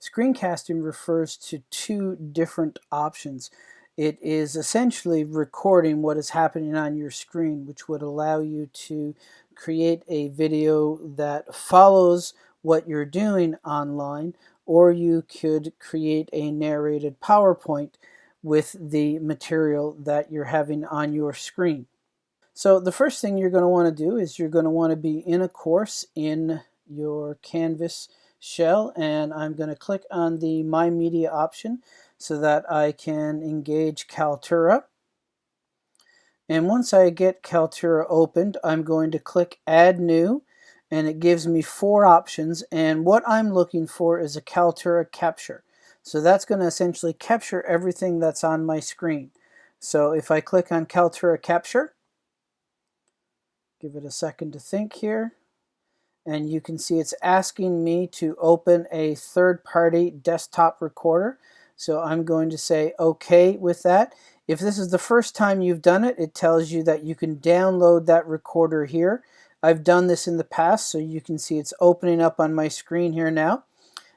Screencasting refers to two different options. It is essentially recording what is happening on your screen, which would allow you to create a video that follows what you're doing online, or you could create a narrated PowerPoint with the material that you're having on your screen. So the first thing you're going to want to do is you're going to want to be in a course in your Canvas shell and I'm going to click on the My Media option so that I can engage Kaltura. And once I get Kaltura opened, I'm going to click Add New and it gives me four options and what I'm looking for is a Kaltura capture. So that's going to essentially capture everything that's on my screen. So if I click on Kaltura capture, give it a second to think here, and you can see it's asking me to open a third-party desktop recorder. So I'm going to say OK with that. If this is the first time you've done it, it tells you that you can download that recorder here. I've done this in the past, so you can see it's opening up on my screen here now.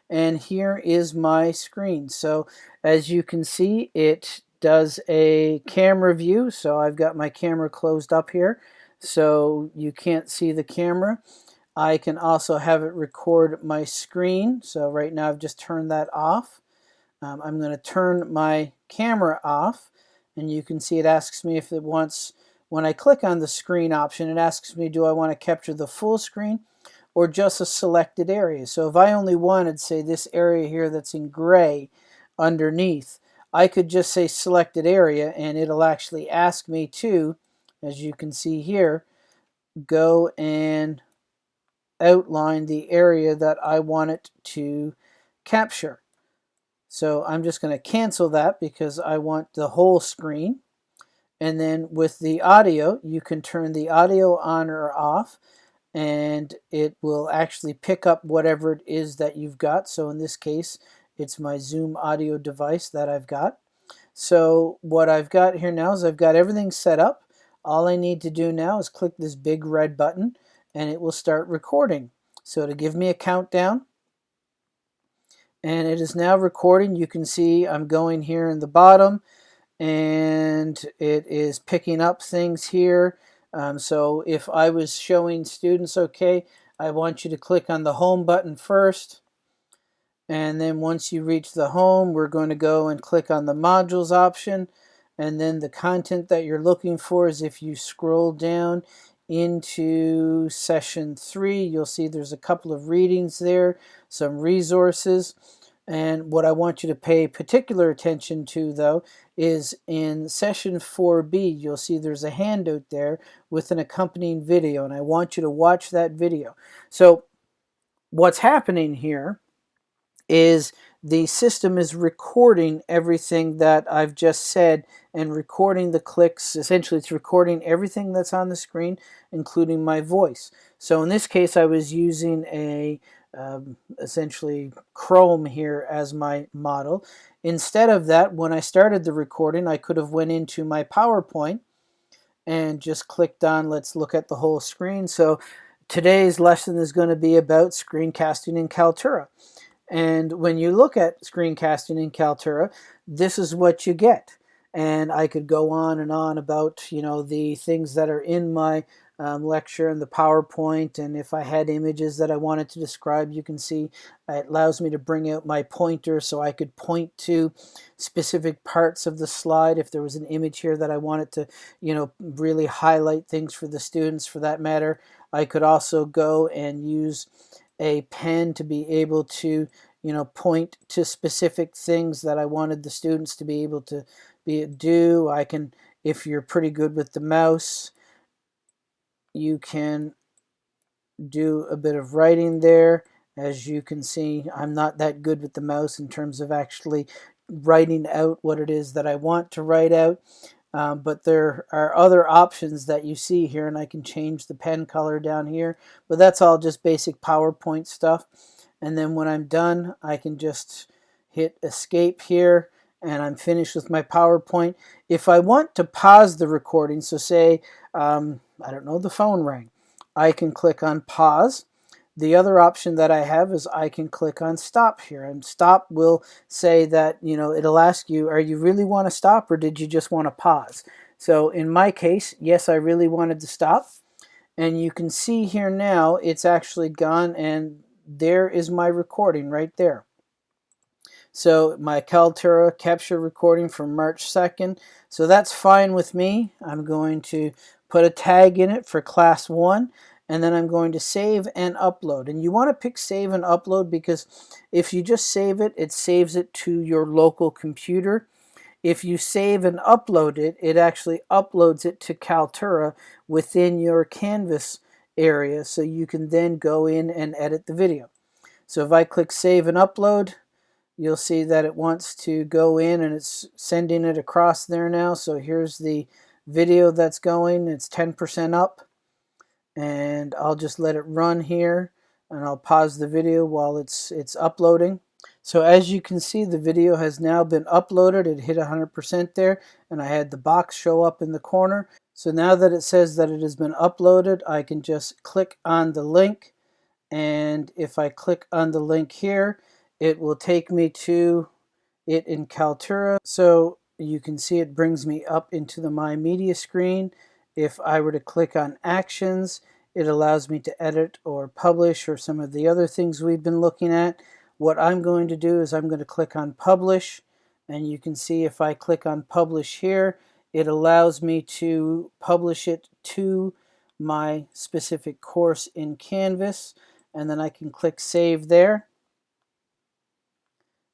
And here is my screen. So as you can see, it does a camera view. So I've got my camera closed up here, so you can't see the camera. I can also have it record my screen. So right now I've just turned that off. Um, I'm going to turn my camera off and you can see it asks me if it wants, when I click on the screen option, it asks me do I want to capture the full screen or just a selected area. So if I only wanted, say, this area here that's in gray underneath, I could just say selected area and it'll actually ask me to, as you can see here, go and outline the area that I want it to capture. So I'm just going to cancel that because I want the whole screen. And then with the audio, you can turn the audio on or off and it will actually pick up whatever it is that you've got. So in this case, it's my Zoom audio device that I've got. So what I've got here now is I've got everything set up. All I need to do now is click this big red button and it will start recording. So to give me a countdown, and it is now recording. You can see I'm going here in the bottom and it is picking up things here. Um, so if I was showing students, okay, I want you to click on the home button first. And then once you reach the home, we're going to go and click on the modules option. And then the content that you're looking for is if you scroll down, into session three. You'll see there's a couple of readings there, some resources. And what I want you to pay particular attention to, though, is in session 4B, you'll see there's a handout there with an accompanying video, and I want you to watch that video. So what's happening here is the system is recording everything that I've just said and recording the clicks. Essentially, it's recording everything that's on the screen, including my voice. So in this case, I was using a um, essentially Chrome here as my model. Instead of that, when I started the recording, I could have went into my PowerPoint and just clicked on let's look at the whole screen. So today's lesson is going to be about screencasting in Kaltura. And when you look at screencasting in Kaltura, this is what you get. And I could go on and on about, you know, the things that are in my um, lecture and the PowerPoint. And if I had images that I wanted to describe, you can see it allows me to bring out my pointer so I could point to specific parts of the slide. If there was an image here that I wanted to, you know, really highlight things for the students for that matter, I could also go and use a pen to be able to you know point to specific things that I wanted the students to be able to be do. I can if you're pretty good with the mouse you can do a bit of writing there. As you can see I'm not that good with the mouse in terms of actually writing out what it is that I want to write out um, but there are other options that you see here and I can change the pen color down here but that's all just basic PowerPoint stuff. And then when I'm done I can just hit escape here and I'm finished with my PowerPoint. If I want to pause the recording so say um, I don't know the phone rang I can click on pause the other option that I have is I can click on stop here and stop will say that you know it'll ask you are you really want to stop or did you just want to pause? So in my case yes I really wanted to stop and you can see here now it's actually gone and there is my recording right there. So my Kaltura capture recording from March 2nd so that's fine with me. I'm going to put a tag in it for class 1 and then I'm going to save and upload. And you want to pick save and upload because if you just save it, it saves it to your local computer. If you save and upload it, it actually uploads it to Kaltura within your Canvas area so you can then go in and edit the video. So if I click save and upload, you'll see that it wants to go in and it's sending it across there now. So here's the video that's going. It's 10% up and I'll just let it run here and I'll pause the video while it's it's uploading. So as you can see the video has now been uploaded. It hit 100% there and I had the box show up in the corner. So now that it says that it has been uploaded I can just click on the link and if I click on the link here it will take me to it in Kaltura. So you can see it brings me up into the My Media screen if I were to click on Actions, it allows me to edit or publish or some of the other things we've been looking at. What I'm going to do is I'm going to click on Publish, and you can see if I click on Publish here, it allows me to publish it to my specific course in Canvas, and then I can click Save there.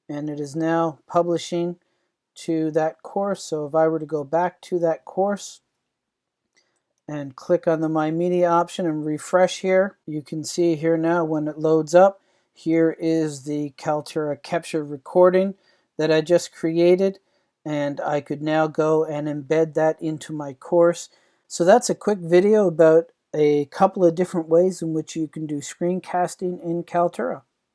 And it is now publishing to that course. So if I were to go back to that course, and click on the My Media option and refresh here. You can see here now when it loads up, here is the Kaltura capture recording that I just created and I could now go and embed that into my course. So that's a quick video about a couple of different ways in which you can do screencasting in Kaltura.